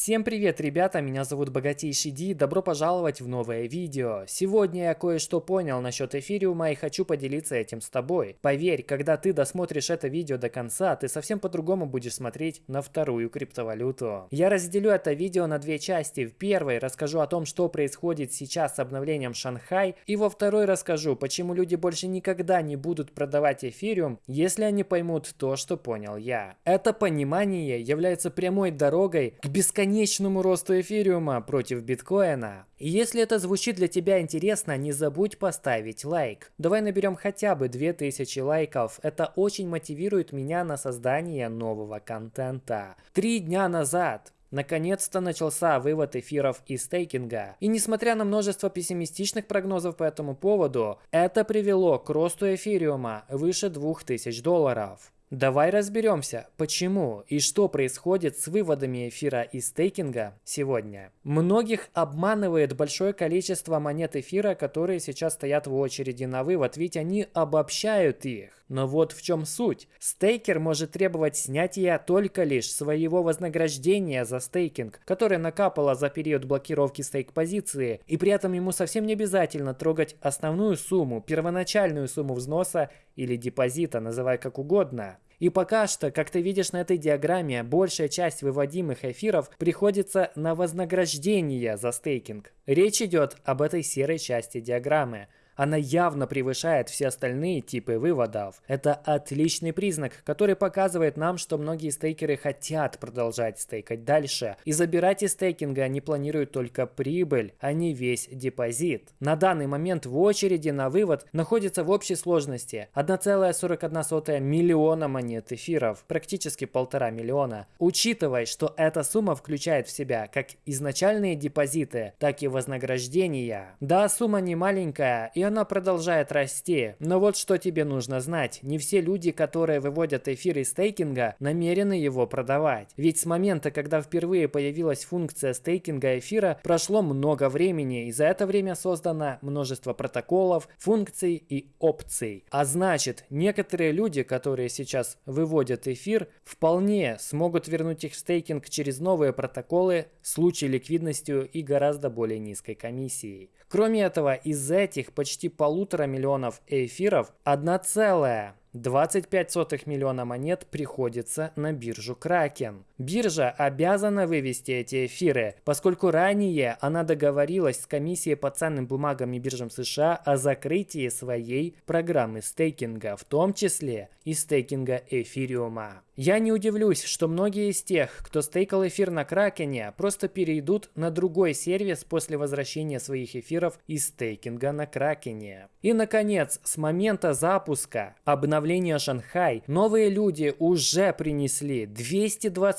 Всем привет, ребята, меня зовут Богатейший Ди, добро пожаловать в новое видео. Сегодня я кое-что понял насчет эфириума и хочу поделиться этим с тобой. Поверь, когда ты досмотришь это видео до конца, ты совсем по-другому будешь смотреть на вторую криптовалюту. Я разделю это видео на две части. В первой расскажу о том, что происходит сейчас с обновлением Шанхай, и во второй расскажу, почему люди больше никогда не будут продавать эфириум, если они поймут то, что понял я. Это понимание является прямой дорогой к бесконечному бесконечному росту эфириума против биткоина. И если это звучит для тебя интересно, не забудь поставить лайк. Давай наберем хотя бы 2000 лайков. Это очень мотивирует меня на создание нового контента. Три дня назад Наконец-то начался вывод эфиров из стейкинга. И несмотря на множество пессимистичных прогнозов по этому поводу, это привело к росту эфириума выше 2000 долларов. Давай разберемся, почему и что происходит с выводами эфира из стейкинга сегодня. Многих обманывает большое количество монет эфира, которые сейчас стоят в очереди на вывод, ведь они обобщают их. Но вот в чем суть. Стейкер может требовать снятия только лишь своего вознаграждения за стейкинг, которое накапало за период блокировки стейк-позиции, и при этом ему совсем не обязательно трогать основную сумму, первоначальную сумму взноса или депозита, называй как угодно. И пока что, как ты видишь на этой диаграмме, большая часть выводимых эфиров приходится на вознаграждение за стейкинг. Речь идет об этой серой части диаграммы. Она явно превышает все остальные типы выводов. Это отличный признак, который показывает нам, что многие стейкеры хотят продолжать стейкать дальше. И забирать из стейкинга они планируют только прибыль, а не весь депозит. На данный момент в очереди на вывод находится в общей сложности 1,41 миллиона монет эфиров, практически полтора миллиона. Учитывая, что эта сумма включает в себя как изначальные депозиты, так и вознаграждения. Да, сумма не маленькая, и она продолжает расти. Но вот что тебе нужно знать. Не все люди, которые выводят эфир из стейкинга, намерены его продавать. Ведь с момента, когда впервые появилась функция стейкинга эфира, прошло много времени, и за это время создано множество протоколов, функций и опций. А значит, некоторые люди, которые сейчас выводят эфир, вполне смогут вернуть их в стейкинг через новые протоколы, случаи ликвидностью и гораздо более низкой комиссией. Кроме этого, из этих почти полутора миллионов эфиров 1,25 миллиона монет приходится на биржу Кракен. Биржа обязана вывести эти эфиры, поскольку ранее она договорилась с комиссией по ценным бумагам и биржам США о закрытии своей программы стейкинга, в том числе и стейкинга эфириума. Я не удивлюсь, что многие из тех, кто стейкал эфир на Кракене, просто перейдут на другой сервис после возвращения своих эфиров из стейкинга на Кракене. И наконец, с момента запуска обновления Шанхай, новые люди уже принесли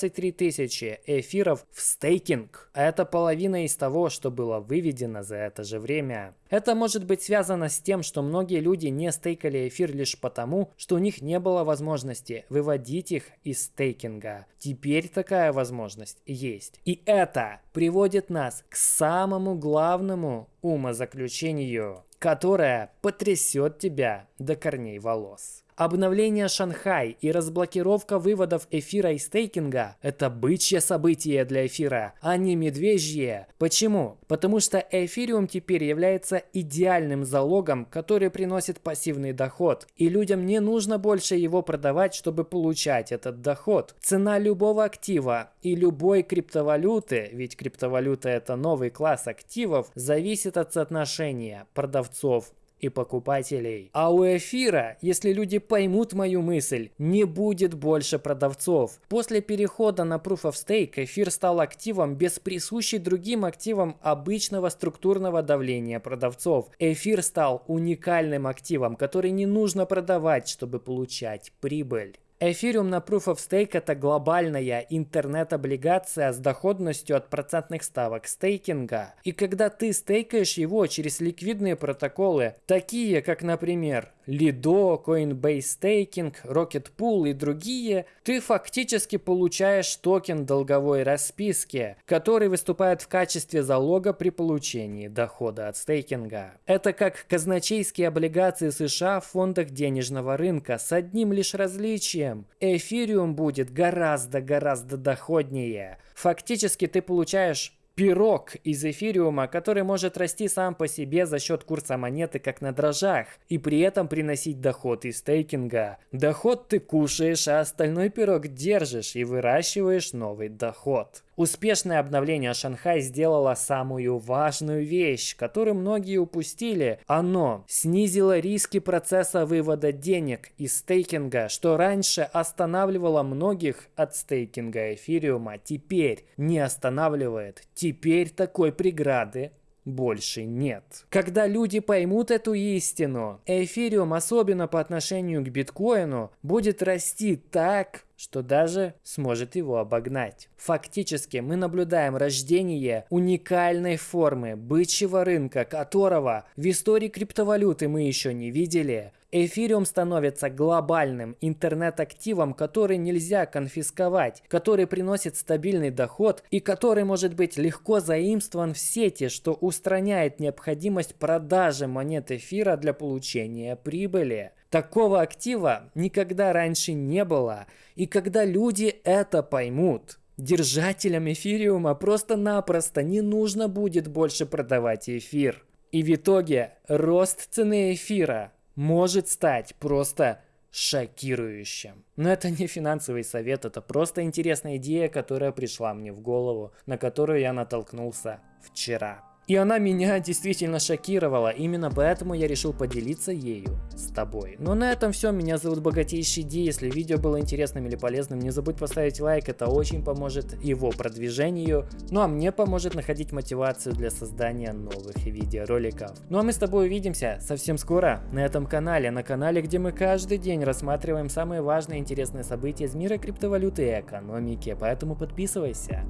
223 тысячи эфиров в стейкинг. Это половина из того, что было выведено за это же время. Это может быть связано с тем, что многие люди не стейкали эфир лишь потому, что у них не было возможности выводить их из стейкинга. Теперь такая возможность есть. И это приводит нас к самому главному умозаключению, которое потрясет тебя до корней волос. Обновление Шанхай и разблокировка выводов эфира и стейкинга – это бычье событие для эфира, а не медвежье. Почему? Потому что эфириум теперь является идеальным залогом, который приносит пассивный доход. И людям не нужно больше его продавать, чтобы получать этот доход. Цена любого актива и любой криптовалюты, ведь криптовалюта это новый класс активов, зависит от соотношения продавцов и покупателей. А у эфира, если люди поймут мою мысль, не будет больше продавцов. После перехода на Proof of Stake эфир стал активом без присущей другим активам обычного структурного давления продавцов. Эфир стал уникальным активом, который не нужно продавать, чтобы получать прибыль. Эфириум на Proof of Stake это глобальная интернет-облигация с доходностью от процентных ставок стейкинга. И когда ты стейкаешь его через ликвидные протоколы, такие как, например, Lido, Coinbase Staking, Rocket Pool и другие, ты фактически получаешь токен долговой расписки, который выступает в качестве залога при получении дохода от стейкинга. Это как казначейские облигации США в фондах денежного рынка с одним лишь различием будущем эфириум будет гораздо-гораздо доходнее. Фактически ты получаешь пирог из эфириума, который может расти сам по себе за счет курса монеты как на дрожжах, и при этом приносить доход из стейкинга. Доход ты кушаешь, а остальной пирог держишь и выращиваешь новый доход. Успешное обновление Шанхай сделало самую важную вещь, которую многие упустили. Оно снизило риски процесса вывода денег из стейкинга, что раньше останавливало многих от стейкинга эфириума, теперь не останавливает. Теперь такой преграды больше нет. Когда люди поймут эту истину, эфириум, особенно по отношению к биткоину, будет расти так, что даже сможет его обогнать. Фактически мы наблюдаем рождение уникальной формы бычьего рынка, которого в истории криптовалюты мы еще не видели. Эфириум становится глобальным интернет-активом, который нельзя конфисковать, который приносит стабильный доход и который может быть легко заимствован в сети, что устраняет необходимость продажи монет эфира для получения прибыли. Такого актива никогда раньше не было, и когда люди это поймут, держателям эфириума просто-напросто не нужно будет больше продавать эфир. И в итоге рост цены эфира может стать просто шокирующим. Но это не финансовый совет, это просто интересная идея, которая пришла мне в голову, на которую я натолкнулся вчера. И она меня действительно шокировала, именно поэтому я решил поделиться ею с тобой. Но на этом все, меня зовут Богатейший Ди, если видео было интересным или полезным, не забудь поставить лайк, это очень поможет его продвижению, ну а мне поможет находить мотивацию для создания новых видеороликов. Ну а мы с тобой увидимся совсем скоро на этом канале, на канале, где мы каждый день рассматриваем самые важные и интересные события из мира криптовалюты и экономики, поэтому подписывайся.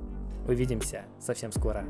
Увидимся совсем скоро.